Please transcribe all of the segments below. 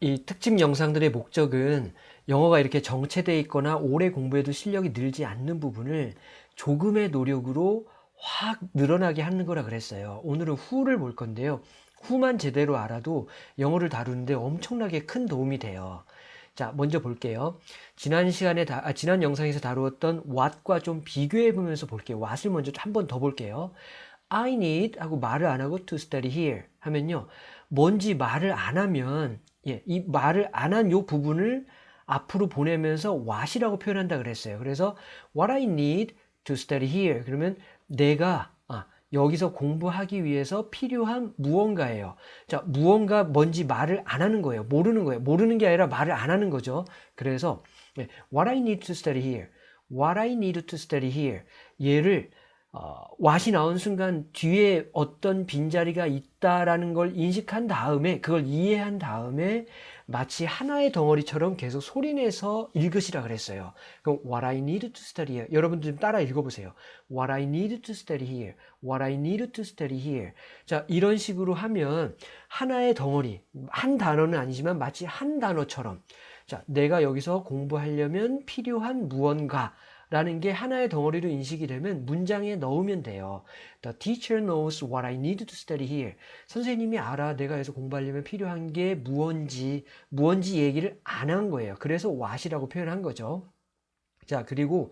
이 특집 영상들의 목적은 영어가 이렇게 정체되어 있거나 오래 공부해도 실력이 늘지 않는 부분을 조금의 노력으로 확 늘어나게 하는 거라 그랬어요. 오늘은 후를 볼 건데요. 후만 제대로 알아도 영어를 다루는데 엄청나게 큰 도움이 돼요. 자, 먼저 볼게요. 지난 시간에 다, 아, 지난 영상에서 다루었던 what과 좀 비교해 보면서 볼게요. what을 먼저 한 번 더 볼게요. I need 하고 말을 안 하고 to study here 하면요. 뭔지 말을 안 하면 예, 이 말을 안 한 요 부분을 앞으로 보내면서 what이라고 표현한다 그랬어요. 그래서 what I need to study here 그러면 내가 아, 여기서 공부하기 위해서 필요한 무언가예요. 자, 무언가 뭔지 말을 안 하는 거예요. 모르는 거예요. 모르는 게 아니라 말을 안 하는 거죠. 그래서 네, what I need to study here. what I need to study here. 얘를 어, what이 나온 순간 뒤에 어떤 빈자리가 있다라는 걸 인식한 다음에 그걸 이해한 다음에 마치 하나의 덩어리처럼 계속 소리내서 읽으시라 그랬어요. 그럼 what I need to study here. 여러분들 좀 따라 읽어보세요. what I need to study here. what I need to study here. 자, 이런 식으로 하면 하나의 덩어리, 한 단어는 아니지만 마치 한 단어처럼 자, 내가 여기서 공부하려면 필요한 무언가 라는 게 하나의 덩어리로 인식이 되면 문장에 넣으면 돼요. The teacher knows what I need to study here. 선생님이 알아 내가 여기서 공부하려면 필요한 게 무언지 무언지 얘기를 안 한 거예요. 그래서 what이라고 표현한 거죠. 자 그리고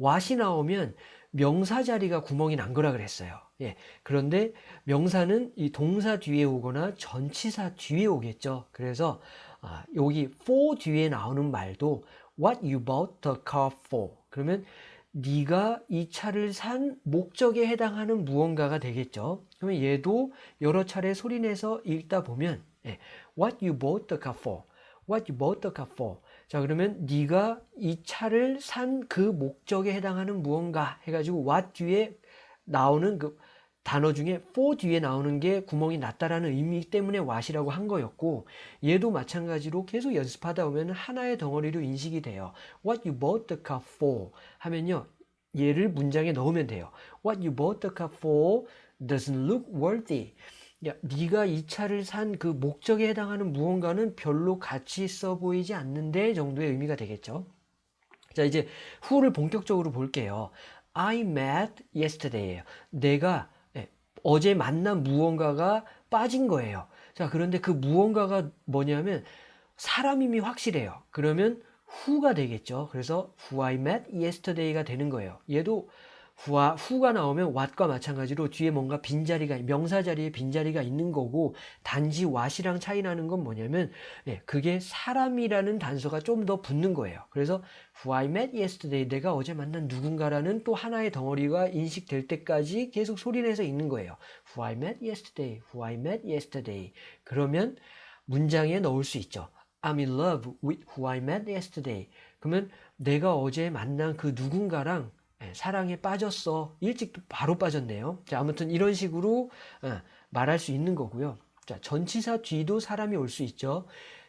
what이 나오면 명사 자리가 구멍이 난 거라 그랬어요. 예. 그런데 명사는 이 동사 뒤에 오거나 전치사 뒤에 오겠죠. 그래서 아, 여기 for 뒤에 나오는 말도 what you bought the car for. 그러면 네가 이 차를 산 목적에 해당하는 무언가가 되겠죠. 그러면 얘도 여러 차례 소리내서 읽다 보면 예, What you bought the car for? What you bought the car for? 자 그러면 네가 이 차를 산 그 목적에 해당하는 무언가 해가지고 what 뒤에 나오는 그 단어 중에 for 뒤에 나오는 게 구멍이 났다라는 의미 때문에 what이라고 한 거였고 얘도 마찬가지로 계속 연습하다 보면 하나의 덩어리로 인식이 돼요. What you bought the car for 하면요. 얘를 문장에 넣으면 돼요. What you bought the car for doesn't look worthy. 야, 네가 이 차를 산 그 목적에 해당하는 무언가는 별로 가치 있어 보이지 않는데 정도의 의미가 되겠죠. 자, 이제 후를 본격적으로 볼게요. I met yesterday예요. 내가 어제 만난 무언가가 빠진 거예요. 자, 그런데 그 무언가가 뭐냐면 사람임이 확실해요. 그러면 who가 되겠죠. 그래서 who I met yesterday가 되는 거예요. 얘도 who와, who가 나오면 what과 마찬가지로 뒤에 뭔가 빈자리가 명사 자리에 빈자리가 있는 거고 단지 what이랑 차이 나는 건 뭐냐면 네, 그게 사람이라는 단서가 좀 더 붙는 거예요. 그래서 who I met yesterday 내가 어제 만난 누군가라는 또 하나의 덩어리가 인식될 때까지 계속 소리내서 있는 거예요. who I met yesterday, who I met yesterday 그러면 문장에 넣을 수 있죠. I'm in love with who I met yesterday. 그러면 내가 어제 만난 그 누군가랑 예, 사랑에 빠졌어. 일찍 바로 빠졌네요. 자, 아무튼 이런 식으로 어, 말할 수 있는 거고요. 자, 전치사 뒤도 사람이 올 수 있죠.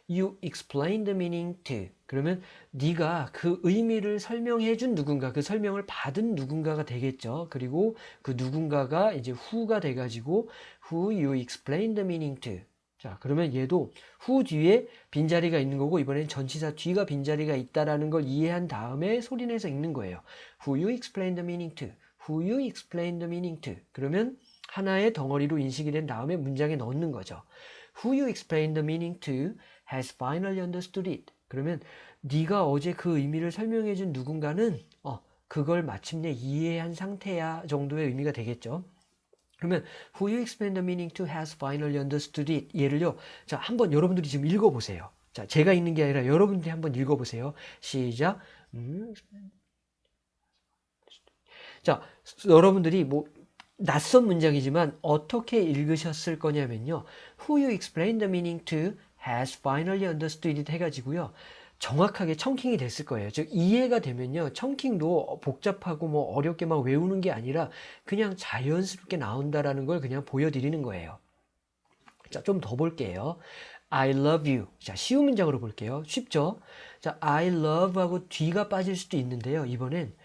You explain the meaning to. 그러면 네가 그 의미를 설명해 준 누군가, 그 설명을 받은 누군가가 되겠죠. 그리고 그 누군가가 이제 who가 돼가지고 who you explain the meaning to. 자, 그러면 얘도 후 뒤에 빈자리가 있는 거고 이번엔 전치사 뒤가 빈자리가 있다라는 걸 이해한 다음에 소리내서 읽는 거예요. Who you explain the meaning to. Who you explain the meaning to. 그러면 하나의 덩어리로 인식이 된 다음에 문장에 넣는 거죠. Who you explain the meaning to has finally understood it. 그러면 네가 어제 그 의미를 설명해 준 누군가는 어, 그걸 마침내 이해한 상태야 정도의 의미가 되겠죠. 그러면 who you explain the meaning to has finally understood it. 얘를요. 자, 한번 여러분들이 지금 읽어 보세요. 자, 제가 읽는 게 아니라 여러분들이 한번 읽어 보세요. 시작. 음. 자, 여러분들이 뭐 낯선 문장이지만 어떻게 읽으셨을 거냐면요. Who you explain the meaning to has finally understood it 해가지고요. 정확하게 청킹이 됐을 거예요. 즉 이해가 되면요. 청킹도 복잡하고 뭐 어렵게 막 외우는 게 아니라 그냥 자연스럽게 나온다라는 걸 그냥 보여드리는 거예요. 자, 좀 더 볼게요. I love you. 자, 쉬운 문장으로 볼게요. 쉽죠? 자, I love 하고 뒤가 빠질 수도 있는데요. 이번엔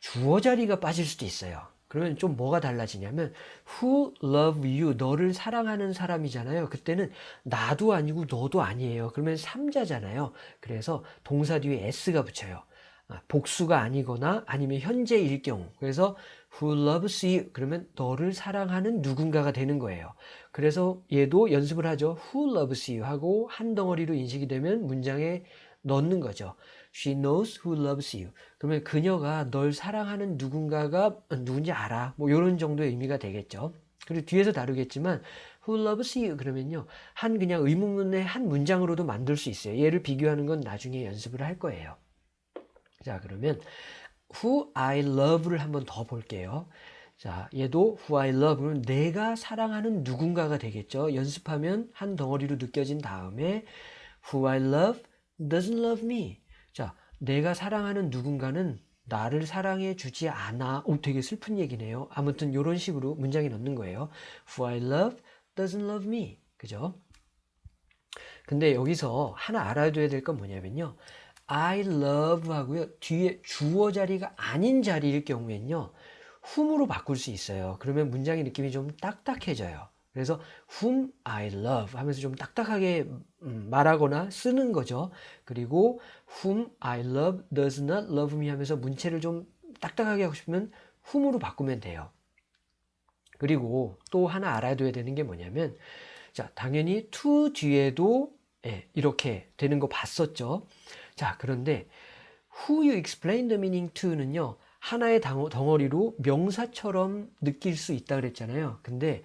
주어 자리가 빠질 수도 있어요. 그러면 좀 뭐가 달라지냐면 who love you 너를 사랑하는 사람이잖아요. 그때는 나도 아니고 너도 아니에요. 그러면 삼자잖아요. 그래서 동사 뒤에 s가 붙여요. 아, 복수가 아니거나 아니면 현재일 경우. 그래서 who loves you 그러면 너를 사랑하는 누군가가 되는 거예요. 그래서 얘도 연습을 하죠. who loves you 하고 한 덩어리로 인식이 되면 문장에 넣는 거죠. She knows who loves you. 그러면 그녀가 널 사랑하는 누군가가 누군지 알아. 뭐 이런 정도의 의미가 되겠죠. 그리고 뒤에서 다루겠지만 who loves you 그러면요. 한 그냥 의문문의 한 문장으로도 만들 수 있어요. 얘를 비교하는 건 나중에 연습을 할 거예요. 자, 그러면 who I love를 한번 더 볼게요. 자, 얘도 who I love 는 내가 사랑하는 누군가가 되겠죠. 연습하면 한 덩어리로 느껴진 다음에 who I love doesn't love me. 자, 내가 사랑하는 누군가는 나를 사랑해 주지 않아. 오, 되게 슬픈 얘기네요. 아무튼 이런 식으로 문장에 넣는 거예요. Who I love doesn't love me. 그죠? 근데 여기서 하나 알아둬야 될 건 뭐냐면요. I love 하고요. 뒤에 주어 자리가 아닌 자리일 경우에는요. whom으로 바꿀 수 있어요. 그러면 문장의 느낌이 좀 딱딱해져요. 그래서 whom I love 하면서 좀 딱딱하게 음, 말하거나 쓰는 거죠. 그리고 whom I love does not love me 하면서 문체를 좀 딱딱하게 하고 싶으면 whom으로 바꾸면 돼요. 그리고 또 하나 알아둬야 되는 게 뭐냐면 자 당연히 to 뒤에도 예, 이렇게 되는 거 봤었죠. 자 그런데 who you explain the meaning to는요 하나의 덩어리로 명사처럼 느낄 수 있다 그랬잖아요. 근데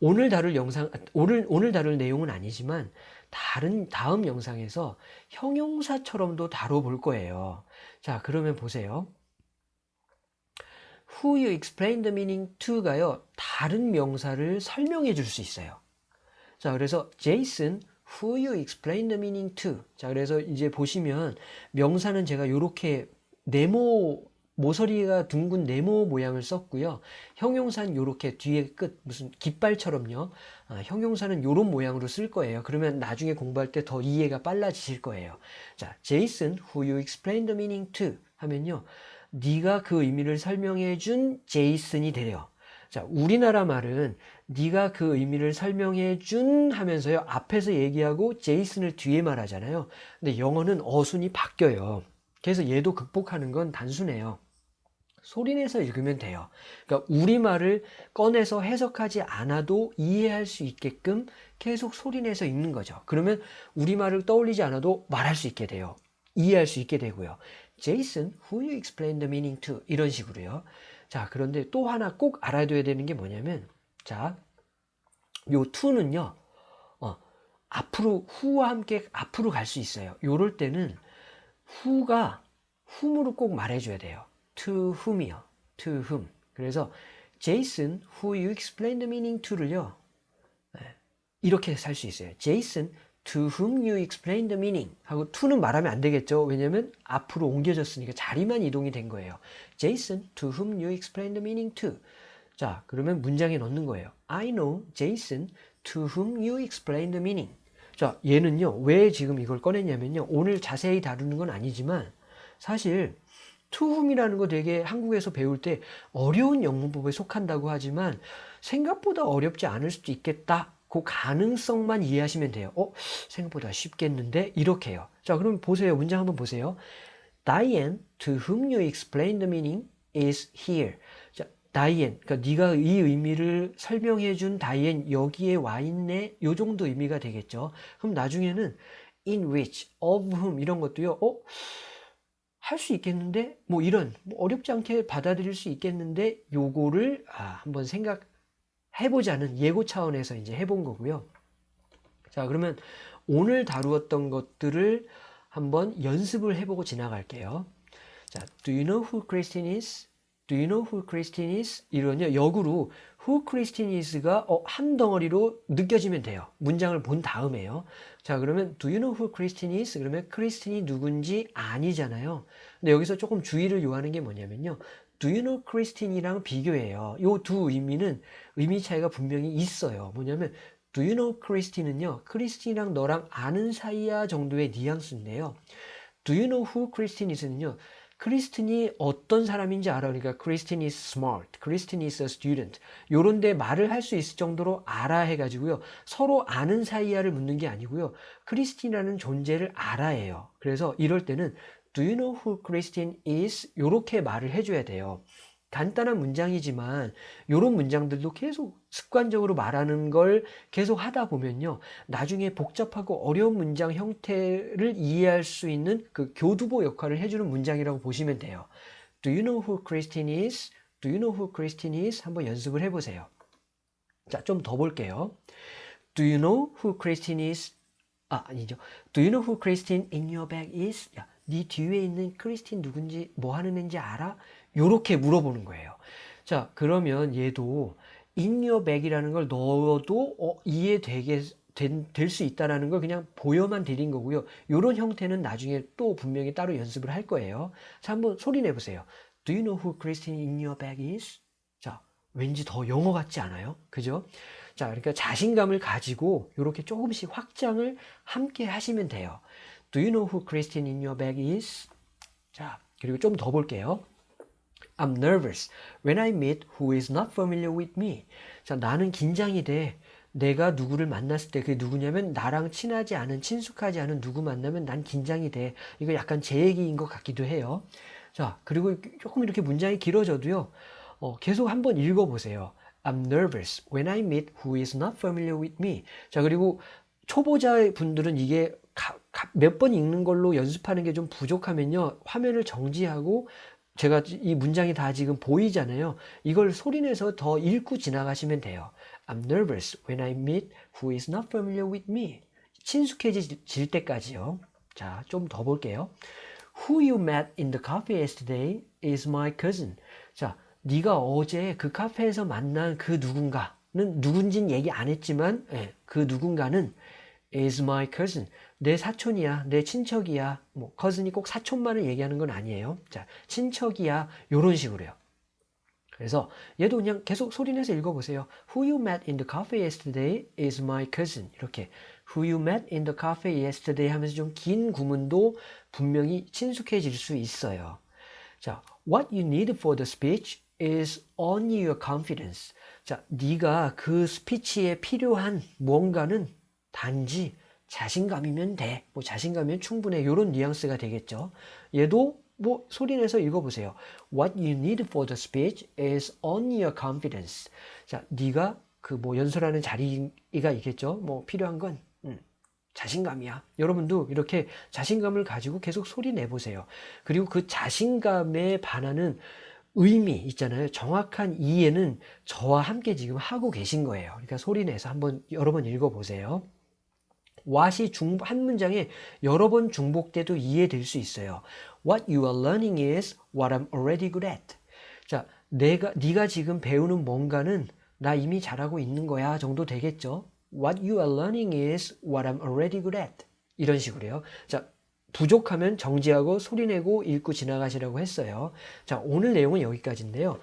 오늘 다룰 영상, 오늘, 오늘 다룰 내용은 아니지만 다른, 다음 영상에서 형용사처럼도 다뤄볼 거예요. 자, 그러면 보세요. Who you explain the meaning to가요, 다른 명사를 설명해 줄 수 있어요. 자, 그래서 Jason, who you explain the meaning to. 자, 그래서 이제 보시면 명사는 제가 이렇게 네모 모서리가 둥근 네모 모양을 썼고요. 형용사는 이렇게 뒤에 끝 무슨 깃발처럼요. 아, 형용사는 이런 모양으로 쓸 거예요. 그러면 나중에 공부할 때 더 이해가 빨라지실 거예요. 자, Jason, who you explain the meaning to 하면요. 네가 그 의미를 설명해 준 제이슨이 되려. 자, 우리나라 말은 네가 그 의미를 설명해 준 하면서요. 앞에서 얘기하고 제이슨을 뒤에 말하잖아요. 근데 영어는 어순이 바뀌어요. 그래서 얘도 극복하는 건 단순해요. 소리내서 읽으면 돼요. 그러니까 우리말을 꺼내서 해석하지 않아도 이해할 수 있게끔 계속 소리내서 읽는 거죠. 그러면 우리말을 떠올리지 않아도 말할 수 있게 돼요. 이해할 수 있게 되고요. Jason, who you explain the meaning to? 이런 식으로요. 자, 그런데 또 하나 꼭 알아둬야 되는 게 뭐냐면, 자, 요 to는요, 어, 앞으로, who와 함께 앞으로 갈 수 있어요. 요럴 때는 who가 whom으로 꼭 말해줘야 돼요. To whom이요. to whom. 그래서 Jason, who you explain the meaning to를요. 이렇게 살 수 있어요. Jason, to whom you explain the meaning 하고 to는 말하면 안 되겠죠. 왜냐면 앞으로 옮겨졌으니까 자리만 이동이 된 거예요. Jason, to whom you explain the meaning to. 자, 그러면 문장에 넣는 거예요. I know Jason, to whom you explain the meaning. 자, 얘는요. 왜 지금 이걸 꺼냈냐면요. 오늘 자세히 다루는 건 아니지만 사실 투움이라는 거 되게 한국에서 배울 때 어려운 영문법에 속한다고 하지만 생각보다 어렵지 않을 수도 있겠다. 그 가능성만 이해하시면 돼요. 어? 생각보다 쉽겠는데? 이렇게 해요. 자, 그럼 보세요. 문장 한번 보세요. Diane, to whom you explain the meaning, is here. 자, 다이엔, 그러니까 네가 이 의미를 설명해 준 다이엔 여기에 와 있네. 요 정도 의미가 되겠죠. 그럼 나중에는 in which, of whom 이런 것도요. 어? 할 수 있겠는데 뭐 이런 뭐 어렵지 않게 받아들일 수 있겠는데 요거를 아, 한번 생각해보자는 예고 차원에서 이제 해본 거고요. 자 그러면 오늘 다루었던 것들을 한번 연습을 해보고 지나갈게요. 자, do you know who Christine is? Do you know who Christine is? 이런요 역으로 who Christine is가 어, 한 덩어리로 느껴지면 돼요. 문장을 본 다음에요. 자 그러면 do you know who Christine is? 그러면 크리스틴이 누군지 아니잖아요. 근데 여기서 조금 주의를 요하는 게 뭐냐면요. do you know Christine이랑 비교해요. 요 두 의미는 의미 차이가 분명히 있어요. 뭐냐면 do you know Christine은요. 크리스틴이랑 너랑 아는 사이야 정도의 뉘앙스인데요. do you know who Christine is는요. 크리스틴이 어떤 사람인지 알아. 그러니까 크리스틴 is smart, 크리스틴 is a student. 요런 데 말을 할 수 있을 정도로 알아 해가지고요. 서로 아는 사이야를 묻는 게 아니고요. 크리스틴이라는 존재를 알아 해요. 그래서 이럴 때는 Do you know who Christine is? 요렇게 말을 해줘야 돼요. 간단한 문장이지만 이런 문장들도 계속 습관적으로 말하는 걸 계속 하다 보면요. 나중에 복잡하고 어려운 문장 형태를 이해할 수 있는 그 교두보 역할을 해주는 문장이라고 보시면 돼요. Do you know who Christine is? Do you know who Christine is? 한번 연습을 해보세요. 자, 좀 더 볼게요. Do you know who Christine is? 아, 아니죠. Do you know who Christine in your bag is? 야, 네 뒤에 있는 크리스틴 누군지 뭐 하는 애인지 알아? 요렇게 물어보는 거예요. 자, 그러면 얘도 bag이라는 걸 넣어도 어, 이해되게 될 수 있다라는 걸 그냥 보여만 드린 거고요. 요런 형태는 나중에 또 분명히 따로 연습을 할 거예요. 자, 한번 소리 내보세요. Do you know who Christine in your bag is? 자, 왠지 더 영어 같지 않아요? 그죠? 자, 그러니까 자신감을 가지고 이렇게 조금씩 확장을 함께 하시면 돼요. Do you know who Christine in your bag is? 자, 그리고 좀 더 볼게요. I'm nervous when I meet who is not familiar with me. 자, 나는 긴장이 돼. 내가 누구를 만났을 때 그게 누구냐면 나랑 친하지 않은 친숙하지 않은 누구 만나면 난 긴장이 돼. 이거 약간 제 얘기인 것 같기도 해요. 자, 그리고 조금 이렇게 문장이 길어져도요. 어, 계속 한번 읽어보세요. I'm nervous when I meet who is not familiar with me. 자, 그리고 초보자 분들은 이게 몇 번 읽는 걸로 연습하는 게 좀 부족하면요. 화면을 정지하고 제가 이 문장이 다 지금 보이잖아요. 이걸 소리내서 더 읽고 지나가시면 돼요. I'm nervous when I meet who is not familiar with me. 친숙해질 때까지요. 자, 좀 더 볼게요. Who you met in the cafe yesterday is my cousin. 자, 네가 어제 그 카페에서 만난 그 누군가는 누군진 얘기 안 했지만 예, 그 누군가는 is my cousin. 내 사촌이야, 내 친척이야. 뭐 cousin이 꼭 사촌만을 얘기하는 건 아니에요. 자, 친척이야. 요런 식으로요. 그래서 얘도 그냥 계속 소리내서 읽어보세요. Who you met in the cafe yesterday is my cousin. 이렇게 Who you met in the cafe yesterday 하면서 좀 긴 구문도 분명히 친숙해질 수 있어요. 자, What you need for the speech is only your confidence. 자, 네가 그 스피치에 필요한 뭔가는 단지 자신감이면 돼. 뭐 자신감이면 충분해. 이런 뉘앙스가 되겠죠. 얘도 뭐 소리내서 읽어보세요. What you need for the speech is only your confidence. 자, 네가 그 뭐 연설하는 자리가 있겠죠. 뭐 필요한 건 음, 자신감이야. 여러분도 이렇게 자신감을 가지고 계속 소리 내보세요. 그리고 그 자신감에 반하는 의미 있잖아요. 정확한 이해는 저와 함께 지금 하고 계신 거예요. 그러니까 소리 내서 한번 여러 번 읽어보세요. What이 중, 한 문장에 여러 번 중복돼도 이해될 수 있어요. What you are learning is what I'm already good at. 자, 내가 네가 지금 배우는 뭔가는 나 이미 잘하고 있는 거야 정도 되겠죠. What you are learning is what I'm already good at. 이런 식으로요. 자, 부족하면 정지하고 소리내고 읽고 지나가시라고 했어요. 자, 오늘 내용은 여기까지인데요.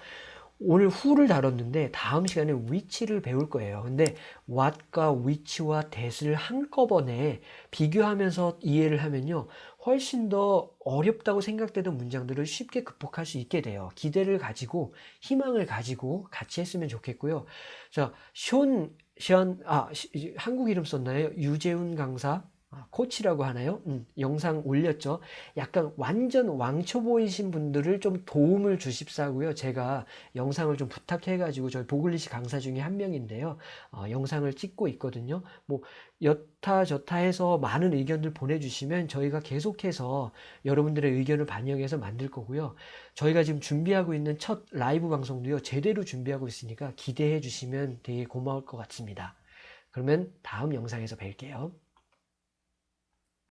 오늘 who를 다뤘는데 다음 시간에 which를 배울 거예요. 근데 what과 which와 that을 한꺼번에 비교하면서 이해를 하면요. 훨씬 더 어렵다고 생각되던 문장들을 쉽게 극복할 수 있게 돼요. 기대를 가지고 희망을 가지고 같이 했으면 좋겠고요. 자, 숀, 션, 아, 한국 이름 썼나요? 유재훈 강사 아, 코치라고 하나요? 음, 영상 올렸죠. 약간 완전 왕초 보이신 분들을 좀 도움을 주십사고요. 제가 영상을 좀 부탁해가지고 저희 보글리시 강사 중에 한 명인데요. 어, 영상을 찍고 있거든요. 뭐 여타 저타 해서 많은 의견들 보내주시면 저희가 계속해서 여러분들의 의견을 반영해서 만들 거고요. 저희가 지금 준비하고 있는 첫 라이브 방송도요. 제대로 준비하고 있으니까 기대해 주시면 되게 고마울 것 같습니다. 그러면 다음 영상에서 뵐게요.